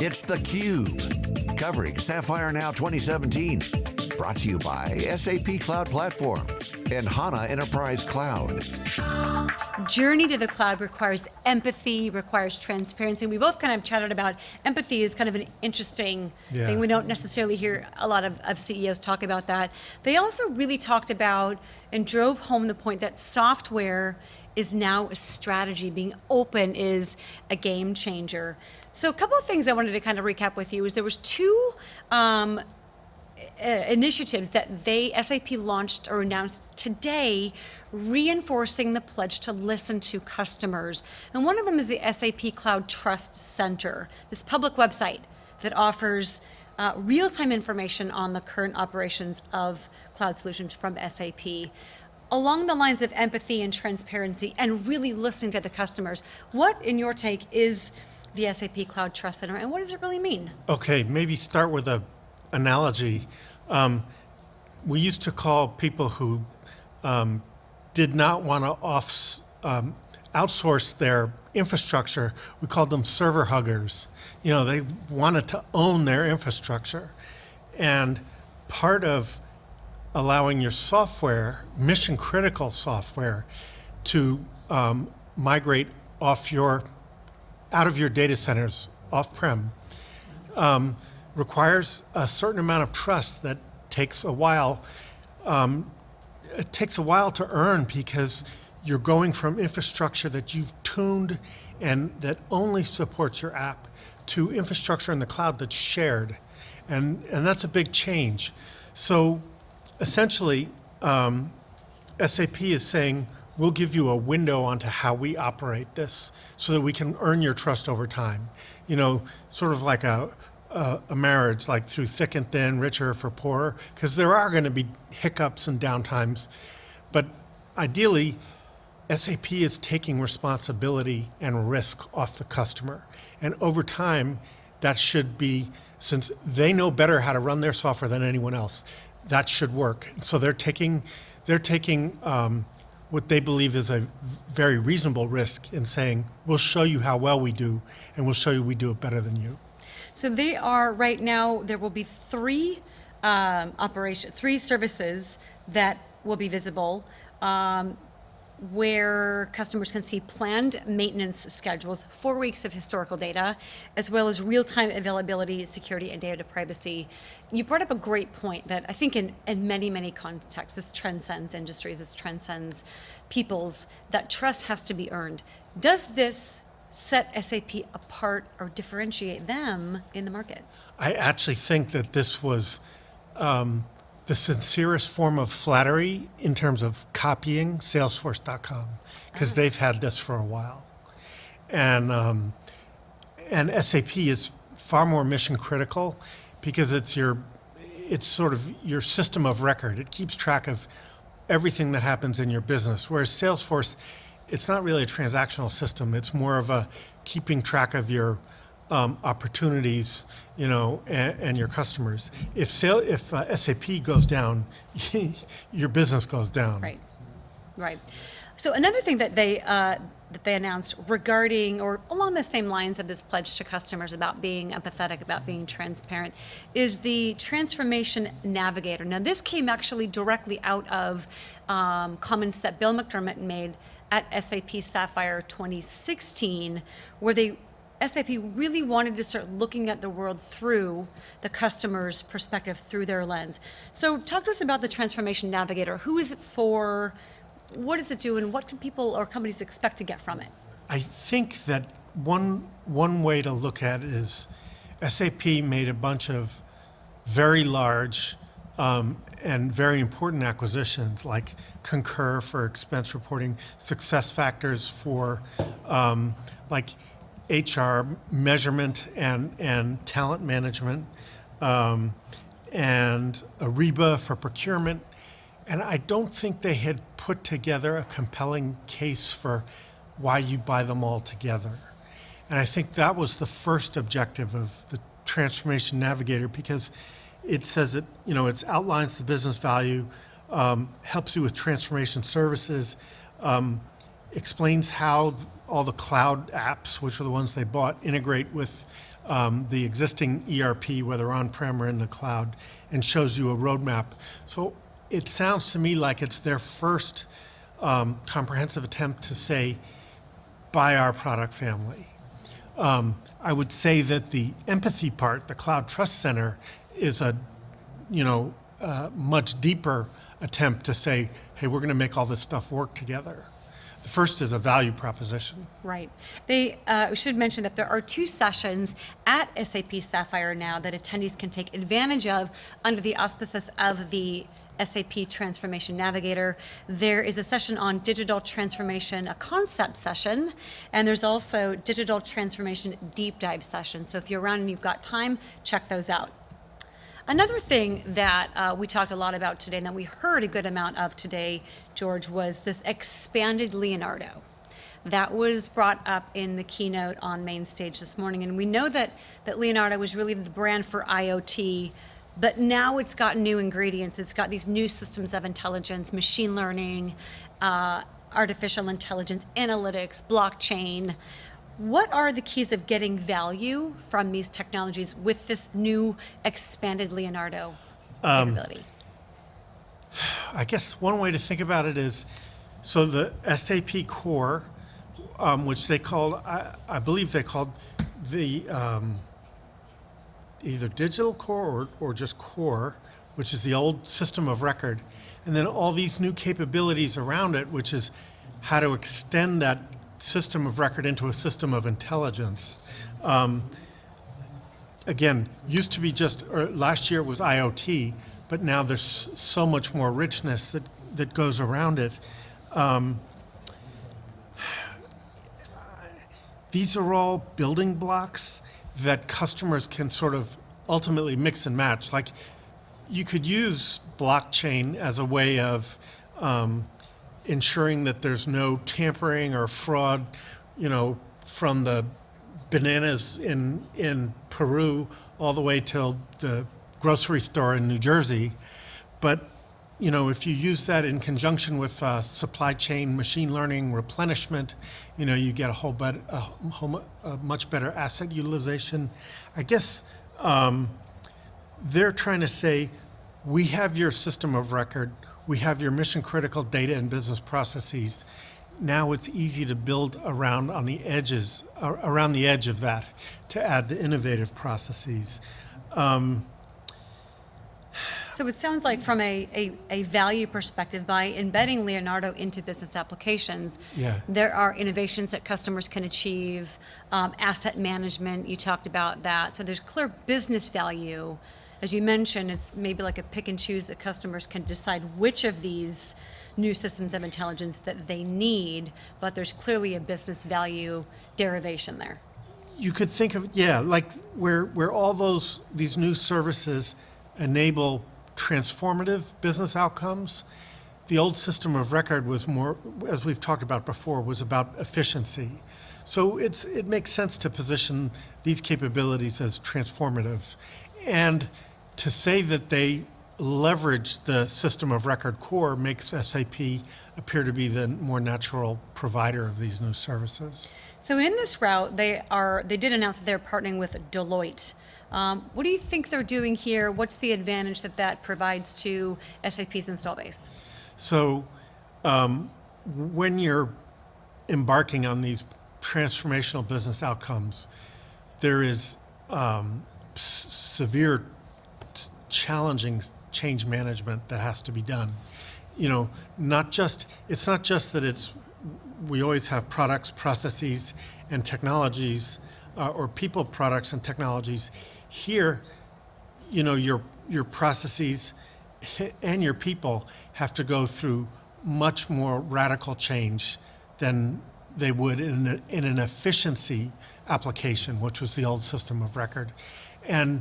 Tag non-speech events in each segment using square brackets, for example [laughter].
It's theCUBE, covering Sapphire Now 2017. Brought to you by SAP Cloud Platform and HANA Enterprise Cloud. Journey to the cloud requires empathy, requires transparency. We both kind of chatted about empathy is kind of an interesting yeah. thing. We don't necessarily hear a lot of, of CEOs talk about that. They also really talked about and drove home the point that software is now a strategy. Being open is a game changer. So a couple of things I wanted to kind of recap with you is there was two um, uh, initiatives that they, SAP launched or announced today, reinforcing the pledge to listen to customers. And one of them is the SAP Cloud Trust Center, this public website that offers uh, real-time information on the current operations of cloud solutions from SAP. Along the lines of empathy and transparency and really listening to the customers, what in your take is the SAP Cloud Trust Center and what does it really mean? Okay, maybe start with a analogy. Um, we used to call people who um, did not want to off, um, outsource their infrastructure, we called them server huggers. You know, they wanted to own their infrastructure. And part of allowing your software, mission critical software, to um, migrate off your, out of your data centers off-prem, um, requires a certain amount of trust that takes a while. Um, it takes a while to earn because you're going from infrastructure that you've tuned and that only supports your app to infrastructure in the cloud that's shared. And, and that's a big change. So essentially, um, SAP is saying, we'll give you a window onto how we operate this so that we can earn your trust over time. You know, sort of like a, a, a marriage, like through thick and thin, richer for poorer, because there are going to be hiccups and downtimes. But ideally, SAP is taking responsibility and risk off the customer. And over time, that should be, since they know better how to run their software than anyone else, that should work. So they're taking, they're taking um, what they believe is a very reasonable risk in saying, we'll show you how well we do, and we'll show you we do it better than you. So they are, right now, there will be three um, operation, three services that will be visible. Um, where customers can see planned maintenance schedules, four weeks of historical data, as well as real-time availability, security, and data privacy. You brought up a great point that I think in, in many, many contexts, this transcends industries, this transcends peoples, that trust has to be earned. Does this set SAP apart or differentiate them in the market? I actually think that this was um, the sincerest form of flattery in terms of copying Salesforce.com because oh. they've had this for a while, and um, and SAP is far more mission critical because it's your it's sort of your system of record. It keeps track of everything that happens in your business, whereas Salesforce, it's not really a transactional system. It's more of a keeping track of your um, opportunities, you know, and, and, your customers. If sale, if uh, SAP goes down, [laughs] your business goes down. Right, right. So another thing that they uh, that they announced regarding, or along the same lines of this pledge to customers about being empathetic, about being transparent, is the Transformation Navigator. Now this came actually directly out of um, comments that Bill McDermott made at SAP Sapphire 2016, where they SAP really wanted to start looking at the world through the customer's perspective, through their lens. So talk to us about the Transformation Navigator. Who is it for? What does it do? And what can people or companies expect to get from it? I think that one, one way to look at it is SAP made a bunch of very large um, and very important acquisitions like Concur for expense reporting, SuccessFactors for um, like HR measurement and, and talent management, um, and Ariba for procurement. And I don't think they had put together a compelling case for why you buy them all together. And I think that was the first objective of the Transformation Navigator because it says that, you know, it outlines the business value, um, helps you with transformation services, um, explains how all the cloud apps, which are the ones they bought, integrate with um, the existing ERP, whether on-prem or in the cloud, and shows you a roadmap. So it sounds to me like it's their first um, comprehensive attempt to say, buy our product family. Um, I would say that the empathy part, the Cloud Trust Center, is a, you know, uh, much deeper attempt to say, hey, we're going to make all this stuff work together. The first is a value proposition. Right. They uh, we should mention that there are two sessions at SAP Sapphire now that attendees can take advantage of under the auspices of the SAP Transformation Navigator. There is a session on digital transformation, a concept session, and there's also digital transformation deep dive session. So if you're around and you've got time, check those out. Another thing that uh, we talked a lot about today and that we heard a good amount of today, George, was this expanded Leonardo. That was brought up in the keynote on main stage this morning. And we know that, that Leonardo was really the brand for IoT, but now it's got new ingredients. It's got these new systems of intelligence, machine learning, uh, artificial intelligence, analytics, blockchain. What are the keys of getting value from these technologies with this new expanded Leonardo Um, capability? I guess one way to think about it is, so the SAP core, um, which they called, I, I believe they called the um, either digital core or, or just core, which is the old system of record, and then all these new capabilities around it, which is how to extend that system of record into a system of intelligence. Um, again, used to be just, last year was IoT, but now there's so much more richness that, that goes around it. Um, these are all building blocks that customers can sort of ultimately mix and match. Like you could use blockchain as a way of um, ensuring that there's no tampering or fraud, you know, from the bananas in in Peru all the way till the grocery store in New Jersey. But you know, if you use that in conjunction with uh, supply chain machine learning replenishment, you know, you get a whole, better, a, whole, a much better asset utilization. I guess um, they're trying to say, we have your system of record, we have your mission critical data and business processes. Now it's easy to build around on the edges, around the edge of that, to add the innovative processes. Um, so it sounds like from a, a, a, value perspective, by embedding Leonardo into business applications, yeah. there are innovations that customers can achieve, um, asset management, you talked about that. So there's clear business value. As you mentioned, it's maybe like a pick and choose that customers can decide which of these new systems of intelligence that they need, but there's clearly a business value derivation there. You could think of, yeah, like where, where all those, these new services enable transformative business outcomes. The old system of record was more, as we've talked about before, was about efficiency. So it's, it makes sense to position these capabilities as transformative. And to say that they leverage the system of record core makes SAP appear to be the more natural provider of these new services. So in this route, they are they did announce that they're partnering with Deloitte um, what do you think they're doing here? What's the advantage that that provides to SAP's install base? So um, when you're embarking on these transformational business outcomes, there is um, severe challenging change management that has to be done. You know, not just, it's not just that it's, we always have products, processes, and technologies, uh, or people, products, and technologies here, you know, your, your processes and your people have to go through much more radical change than they would in, a, in an efficiency application, which was the old system of record. And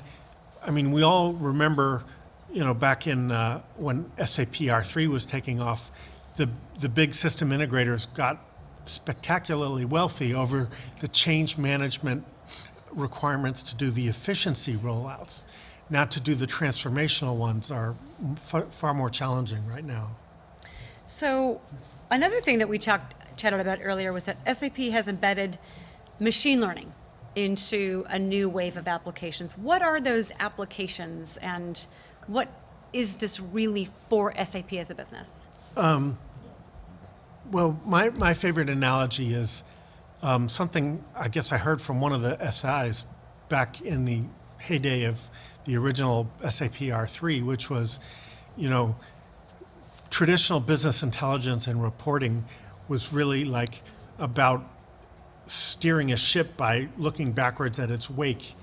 I mean, we all remember, you know, back in uh, when SAP R3 was taking off, the, the big system integrators got spectacularly wealthy over the change management requirements to do the efficiency rollouts. Now to do the transformational ones are far more challenging right now. So another thing that we talked chatted about earlier was that SAP has embedded machine learning into a new wave of applications. What are those applications and what is this really for SAP as a business? Well, my, my favorite analogy is um, something I guess I heard from one of the SIs back in the heyday of the original SAP R3, which was, you know, traditional business intelligence and reporting was really like about steering a ship by looking backwards at its wake.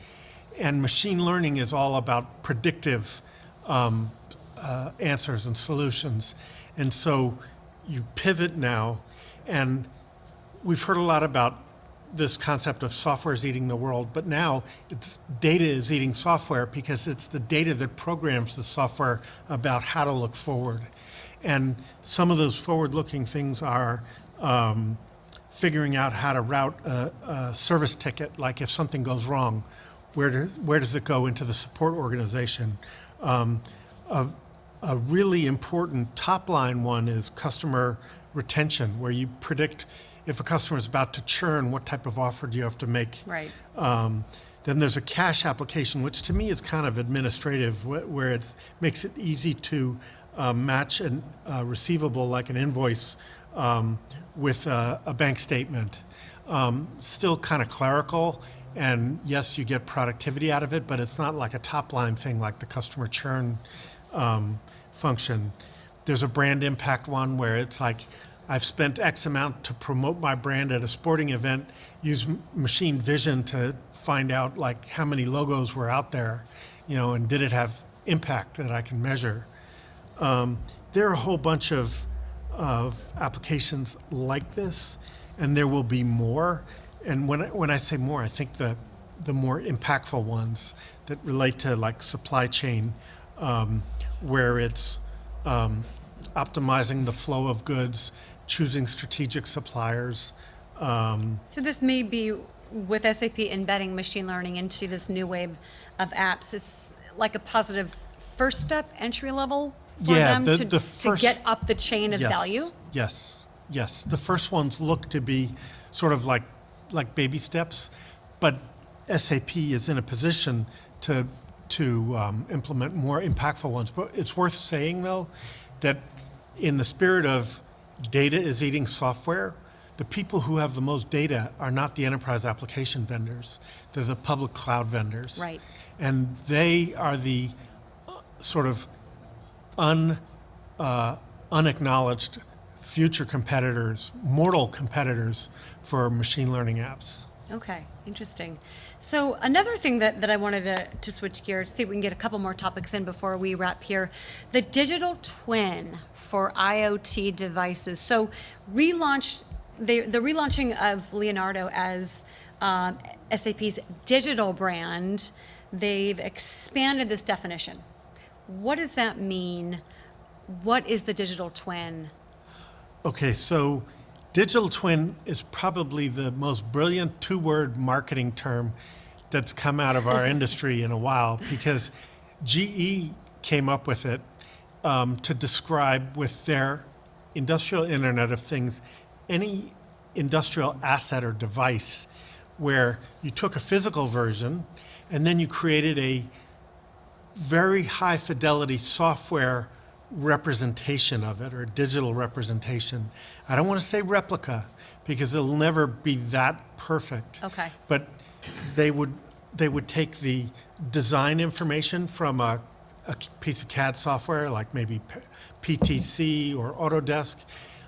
And machine learning is all about predictive um, uh, answers and solutions. And so you pivot now, and we've heard a lot about this concept of software is eating the world, but now it's data is eating software because it's the data that programs the software about how to look forward. And some of those forward-looking things are um, figuring out how to route a, a, service ticket, like if something goes wrong, where, do, where does it go into the support organization? Um, a, a really important top line one is customer retention, where you predict if a customer is about to churn, what type of offer do you have to make? Right. Um, then there's a cash application, which to me is kind of administrative, where it makes it easy to uh, match a uh, receivable like an invoice um, with a, a, bank statement. Um, still kind of clerical, and yes, you get productivity out of it, but it's not like a top line thing like the customer churn um, function. There's a brand impact one where it's like, I've spent X amount to promote my brand at a sporting event, use machine vision to find out like how many logos were out there, you know, and did it have impact that I can measure. Um, there are a whole bunch of, of applications like this, and there will be more. And when I, when I say more, I think the, the more impactful ones that relate to like supply chain, um, where it's um, optimizing the flow of goods, choosing strategic suppliers. Um, so this may be with SAP embedding machine learning into this new wave of apps. It's like a positive first step, entry level yeah, the, to, the first, to get up the chain of yes, value. Yes, yes. The first ones look to be sort of like like baby steps, but SAP is in a position to to um, implement more impactful ones. But it's worth saying though that in the spirit of data is eating software, the people who have the most data are not the enterprise application vendors. They're the public cloud vendors. Right. And they are the uh, sort of un, uh, unacknowledged future competitors, mortal competitors for machine learning apps. Okay, interesting. So another thing that, that I wanted to, to switch gears, see if we can get a couple more topics in before we wrap here. The digital twin for IoT devices. So relaunch, the, the relaunching of Leonardo as um, SAP's digital brand, they've expanded this definition. What does that mean? What is the digital twin? Okay, so digital twin is probably the most brilliant two-word marketing term that's come out of our [laughs] industry in a while because GE came up with it um, to describe with their industrial Internet of Things any industrial asset or device where you took a physical version and then you created a very high fidelity software representation of it or digital representation. I don't want to say replica because it'll never be that perfect. Okay. But they would they would take the design information from a a piece of CAD software like maybe PTC or Autodesk.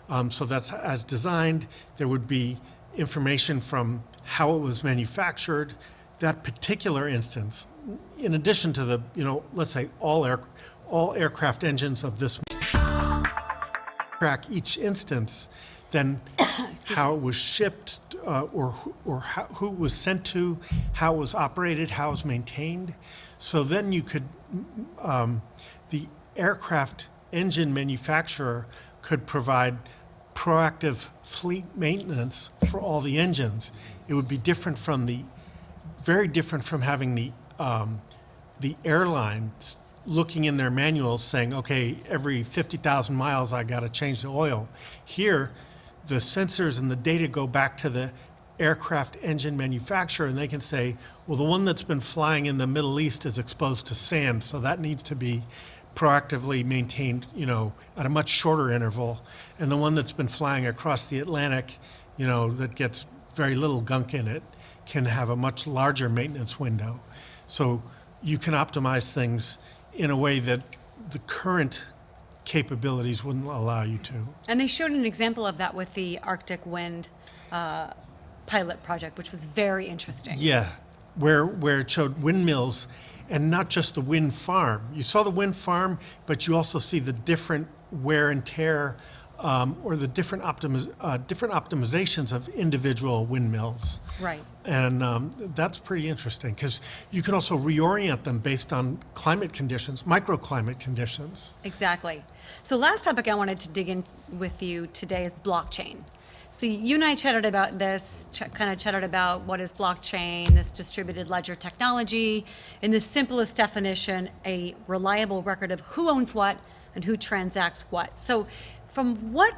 Um, so that's as designed. There would be information from how it was manufactured. That particular instance, in addition to the, you know, let's say all air, all aircraft engines of this track each instance, then [coughs] how it was shipped uh, or, or how, who was sent to, how it was operated, how it was maintained. So then you could, um, the aircraft engine manufacturer could provide proactive fleet maintenance for all the engines. It would be different from the, very different from having the, um, the airlines looking in their manuals saying, okay, every 50,000 miles I got to change the oil. Here, the sensors and the data go back to the aircraft engine manufacturer and they can say, well, the one that's been flying in the Middle East is exposed to sand, so that needs to be proactively maintained, you know, at a much shorter interval. And the one that's been flying across the Atlantic, you know, that gets very little gunk in it, can have a much larger maintenance window. So you can optimize things in a way that the current capabilities wouldn't allow you to. And they showed an example of that with the Arctic Wind uh, pilot project, which was very interesting. Yeah, where where it showed windmills, and not just the wind farm. You saw the wind farm, but you also see the different wear and tear, um, or the different optimiz- uh, different optimizations of individual windmills. Right. And um, that's pretty interesting because you can also reorient them based on climate conditions, microclimate conditions. Exactly. So last topic I wanted to dig in with you today is blockchain. So you and I chatted about this, ch- kind of chatted about what is blockchain, this distributed ledger technology. In the simplest definition, a reliable record of who owns what and who transacts what. So from what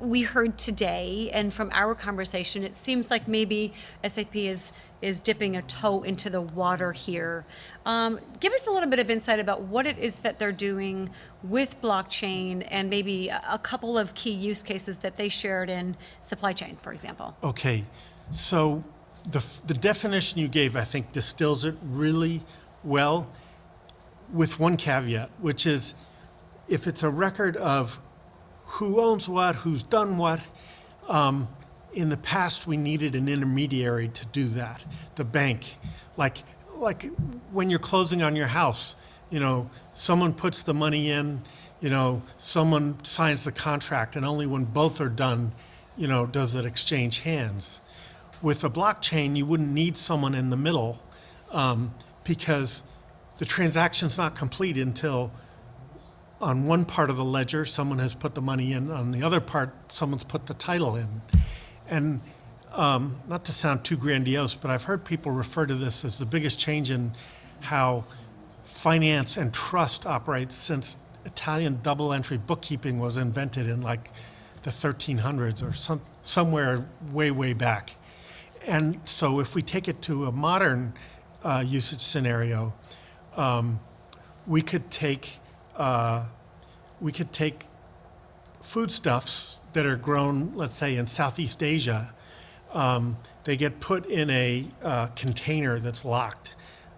we heard today and from our conversation, it seems like maybe SAP is is dipping a toe into the water here. Um, give us a little bit of insight about what it is that they're doing with blockchain and maybe a, couple of key use cases that they shared in supply chain, for example. Okay, so the, the definition you gave, I think, distills it really well with one caveat, which is if it's a record of who owns what, who's done what, um, in the past we needed an intermediary to do that, the bank. Like, like when you're closing on your house, you know, someone puts the money in, you know, someone signs the contract, and only when both are done, you know, does it exchange hands. With a blockchain, you wouldn't need someone in the middle um, because the transaction's not complete until on one part of the ledger, someone has put the money in. On the other part, someone's put the title in. And um, not to sound too grandiose, but I've heard people refer to this as the biggest change in how finance and trust operates since Italian double entry bookkeeping was invented in like the 1300s or some, somewhere way, way back. And so if we take it to a modern uh, usage scenario, um, we could take uh, we could take foodstuffs that are grown, let's say, in Southeast Asia. Um, they get put in a uh, container that's locked,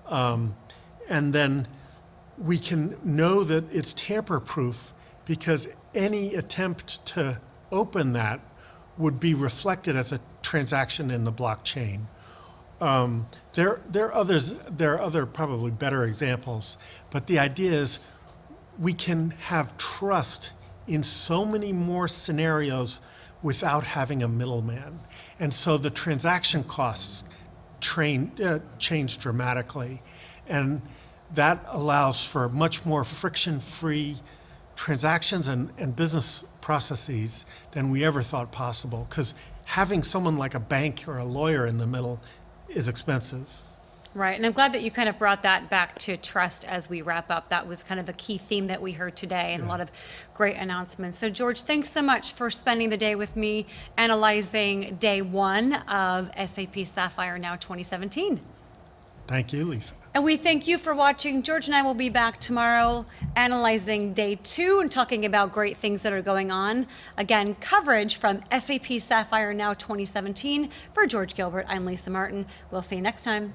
um, and then we can know that it's tamper-proof because any attempt to open that would be reflected as a transaction in the blockchain. Um, there, there are others. There are other probably better examples, but the idea is we can have trust in so many more scenarios without having a middleman, and so the transaction costs train, uh, change dramatically, and that allows for much more friction-free transactions and, and business processes than we ever thought possible. Because having someone like a bank or a lawyer in the middle is expensive. Right, and I'm glad that you kind of brought that back to trust as we wrap up. That was kind of a key theme that we heard today and a lot of great announcements. So, George, thanks so much for spending the day with me analyzing day one of SAP Sapphire Now 2017. Thank you, Lisa. And we thank you for watching. George and I will be back tomorrow analyzing day two and talking about great things that are going on. Again, coverage from SAP Sapphire Now 2017. For George Gilbert, I'm Lisa Martin. We'll see you next time.